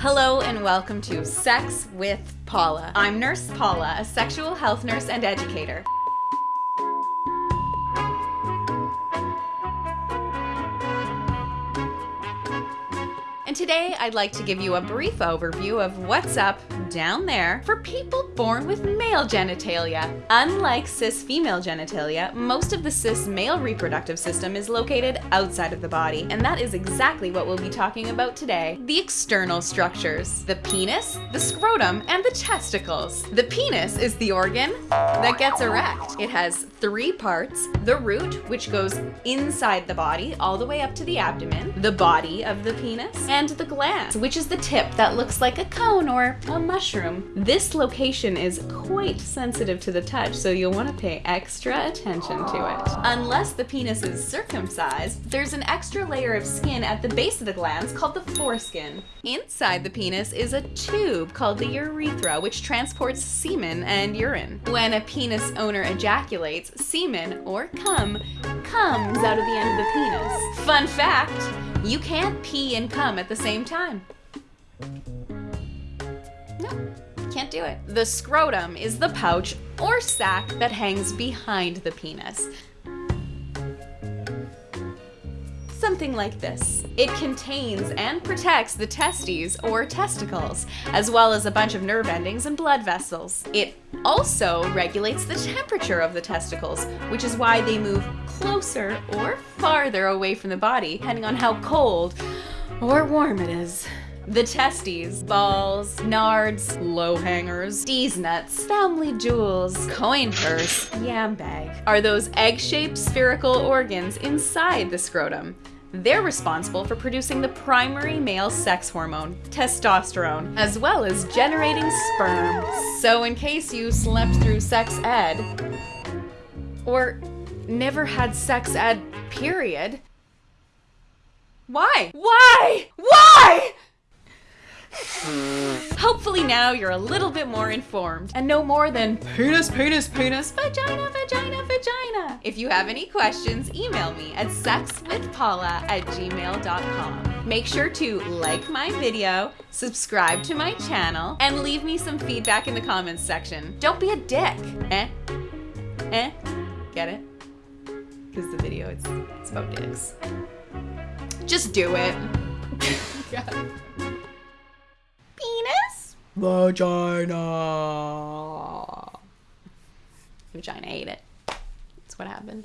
Hello and welcome to Sex with Paula. I'm Nurse Paula, a sexual health nurse and educator. Today I'd like to give you a brief overview of what's up down there for people born with male genitalia. Unlike cis female genitalia, most of the cis male reproductive system is located outside of the body, and that is exactly what we'll be talking about today. The external structures. The penis, the scrotum, and the testicles. The penis is the organ that gets erect. It has three parts. The root, which goes inside the body all the way up to the abdomen. The body of the penis and the glans, which is the tip that looks like a cone or a mushroom. This location is quite sensitive to the touch, so you'll want to pay extra attention to it. Unless the penis is circumcised, there's an extra layer of skin at the base of the glans called the foreskin. Inside the penis is a tube called the urethra, which transports semen and urine. When a penis owner ejaculates, semen, or cum, comes out of the end of the penis. Fun fact, you can't pee and cum at the same time. No, can't do it. The scrotum is the pouch or sac that hangs behind the penis. Something like this. It contains and protects the testes or testicles, as well as a bunch of nerve endings and blood vessels. It also regulates the temperature of the testicles, which is why they move closer or farther away from the body, depending on how cold or warm it is. The testes, balls, nards, low hangers, D's nuts, family jewels, coin purse, yam bag, are those egg-shaped spherical organs inside the scrotum. They're responsible for producing the primary male sex hormone, testosterone, as well as generating sperm. So in case you slept through sex ed, or never had sex ed, period, why? Why? Why? Hopefully now you're a little bit more informed and know more than penis, penis, penis, vagina, vagina, vagina. If you have any questions, email me at sexwithpaula at gmail.com. Make sure to like my video, subscribe to my channel, and leave me some feedback in the comments section. Don't be a dick. Eh? Eh? Get it? Because the video, it's, it's about dicks. Just do it. Penis? Vagina. Vagina ate it. That's what happened.